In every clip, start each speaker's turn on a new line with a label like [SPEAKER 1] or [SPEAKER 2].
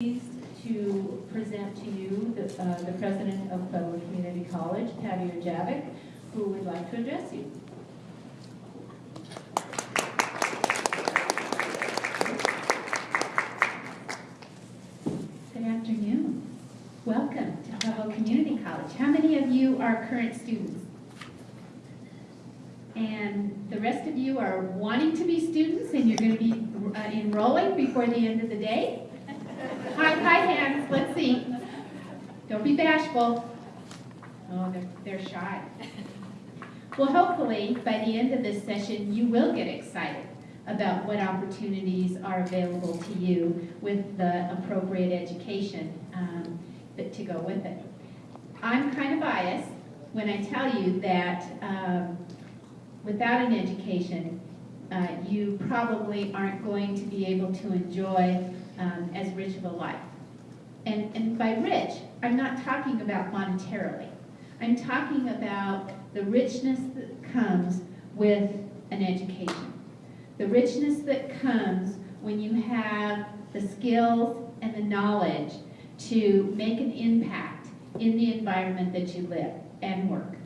[SPEAKER 1] pleased to present to you the, uh, the president of Pueblo Community College, Patty Erjavec, who would like to address you.
[SPEAKER 2] Good afternoon. Welcome to Pueblo Community College. How many of you are current students? And the rest of you are wanting to be students and you're going to be uh, enrolling before the end of the day? High, high hands, let's see. Don't be bashful. Oh, they're, they're shy. Well, hopefully, by the end of this session, you will get excited about what opportunities are available to you with the appropriate education um, to go with it. I'm kind of biased when I tell you that um, without an education, uh, you probably aren't going to be able to enjoy um, as rich of a life. And, and by rich, I'm not talking about monetarily. I'm talking about the richness that comes with an education. The richness that comes when you have the skills and the knowledge to make an impact in the environment that you live and work.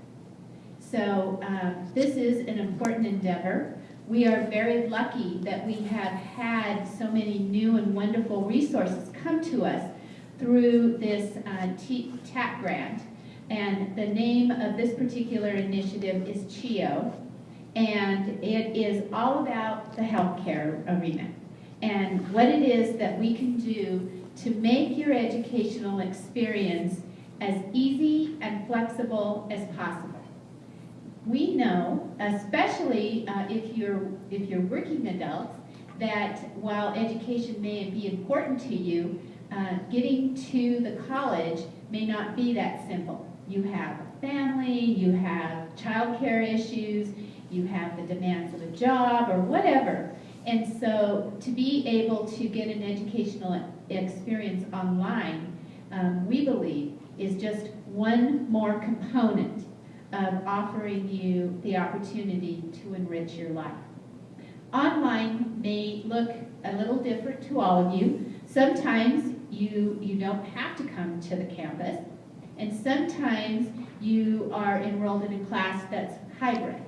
[SPEAKER 2] So um, this is an important endeavor. We are very lucky that we have had so many new and wonderful resources come to us through this uh, TAP grant. And the name of this particular initiative is CHIO, and it is all about the healthcare arena and what it is that we can do to make your educational experience as easy and flexible as possible. We know, especially uh, if you're if you're working adults, that while education may be important to you, uh, getting to the college may not be that simple. You have a family, you have childcare issues, you have the demands of a job or whatever. And so to be able to get an educational experience online, um, we believe, is just one more component of offering you the opportunity to enrich your life. Online may look a little different to all of you. Sometimes you, you don't have to come to the campus, and sometimes you are enrolled in a class that's hybrid.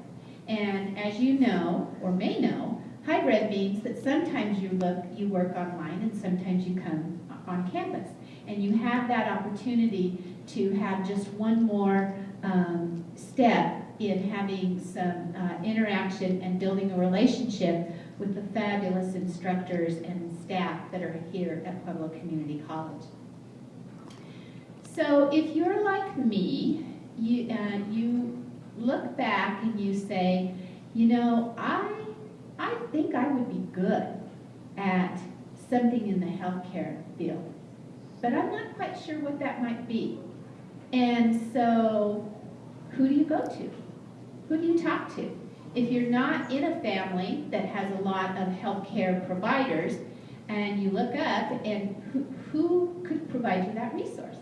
[SPEAKER 2] And as you know, or may know, hybrid means that sometimes you look, you work online and sometimes you come on campus. And you have that opportunity to have just one more um, step in having some uh, interaction and building a relationship with the fabulous instructors and staff that are here at Pueblo Community College. So if you're like me, you, uh, you look back and you say, you know, I, I think I would be good at something in the healthcare field, but I'm not quite sure what that might be. And so who do you go to? Who do you talk to? If you're not in a family that has a lot of healthcare providers, and you look up and who, who could provide you that resource?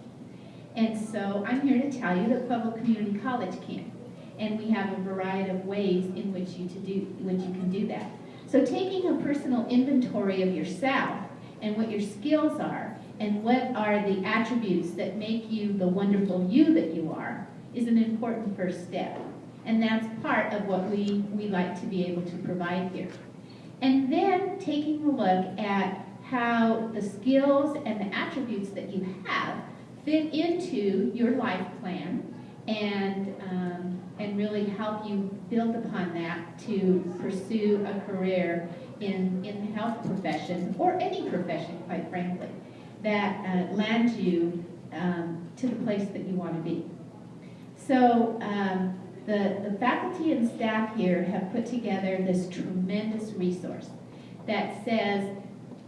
[SPEAKER 2] And so I'm here to tell you that Pueblo Community College can. And we have a variety of ways in which you to do which you can do that. So taking a personal inventory of yourself and what your skills are and what are the attributes that make you the wonderful you that you are is an important first step. And that's part of what we, we like to be able to provide here. And then taking a look at how the skills and the attributes that you have fit into your life plan and, um, and really help you build upon that to pursue a career in, in the health profession or any profession, quite frankly, that uh, lands you um, to the place that you want to be. So um, the, the faculty and staff here have put together this tremendous resource that says,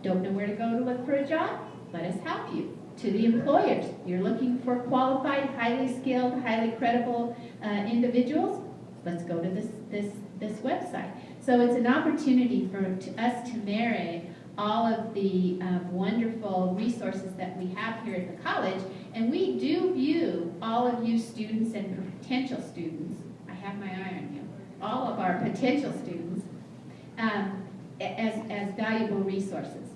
[SPEAKER 2] don't know where to go to look for a job? Let us help you. To the employers, you're looking for qualified, highly skilled, highly credible uh, individuals? Let's go to this, this, this website. So it's an opportunity for us to marry all of the um, wonderful resources that we have here at the college. And we do view all of you students and potential students, I have my eye on you, all of our potential students, um, as, as valuable resources.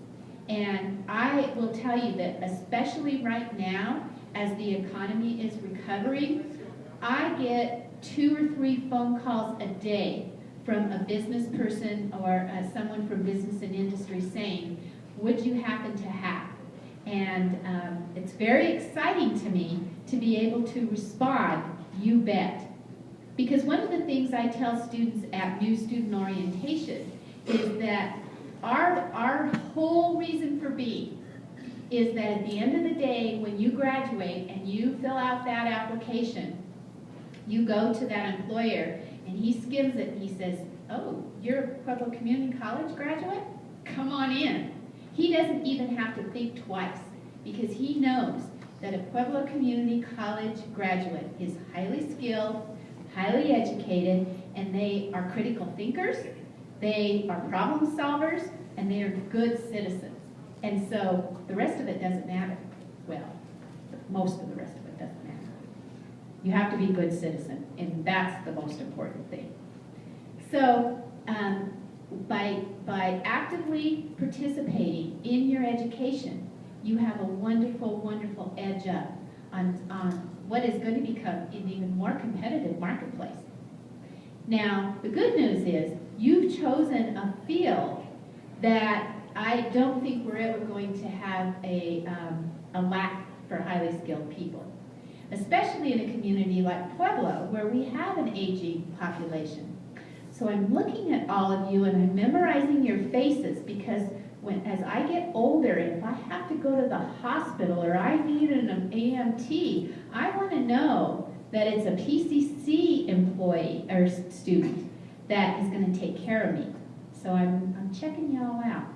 [SPEAKER 2] And I will tell you that especially right now, as the economy is recovering, I get two or three phone calls a day from a business person or uh, someone from business and industry saying, would you happen to have? And um, it's very exciting to me to be able to respond, you bet. Because one of the things I tell students at new student orientation is that our, our whole reason for being is that at the end of the day, when you graduate and you fill out that application, you go to that employer and he skims it and he says, oh, you're a Pueblo Community College graduate? Come on in. He doesn't even have to think twice because he knows that a Pueblo Community College graduate is highly skilled, highly educated, and they are critical thinkers, they are problem solvers, and they are good citizens. And so the rest of it doesn't matter. Well, most of the rest of it. You have to be a good citizen, and that's the most important thing. So, um, by, by actively participating in your education, you have a wonderful, wonderful edge up on, on what is going to become an even more competitive marketplace. Now, the good news is you've chosen a field that I don't think we're ever going to have a, um, a lack for highly skilled people, especially in a community like Pueblo where we have an aging population. So I'm looking at all of you and I'm memorizing your faces because when, as I get older, if I have to go to the hospital or I need an AMT, I want to know that it's a PCC employee or student that is going to take care of me. So I'm, I'm checking y'all out.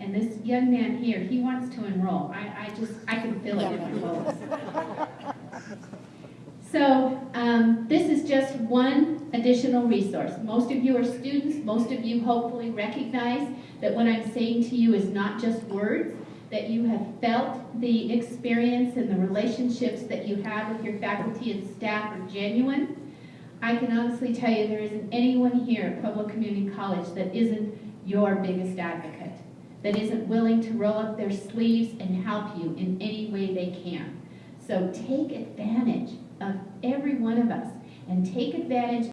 [SPEAKER 2] And this young man here, he wants to enroll. I, I just, I can feel it in my bones. So um, this is just one additional resource. Most of you are students. Most of you hopefully recognize that what I'm saying to you is not just words, that you have felt the experience and the relationships that you have with your faculty and staff are genuine. I can honestly tell you there isn't anyone here at Pueblo Community College that isn't your biggest advocate, that isn't willing to roll up their sleeves and help you in any way they can. So take advantage of every one of us and take advantage